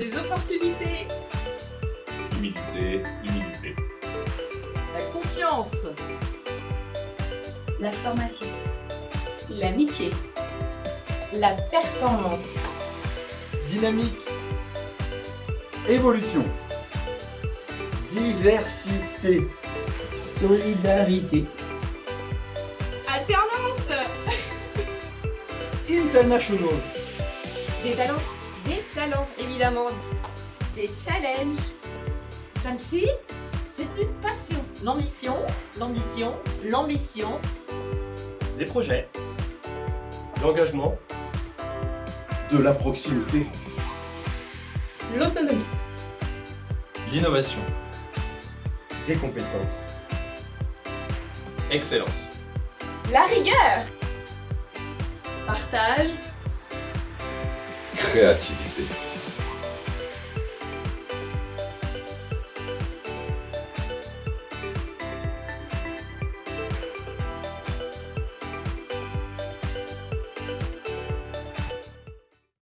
Les opportunités. Humilité, humilité. La confiance. La formation. L'amitié. La performance. Dynamique. Évolution. Diversité. Solidarité. Alternance. International. Des talents. Des talents, évidemment. Des challenges. Samsi, c'est une passion. L'ambition, l'ambition, l'ambition. Des projets. L'engagement. De la proximité. L'autonomie. L'innovation. Des compétences. Excellence. La rigueur. Partage. Créativité.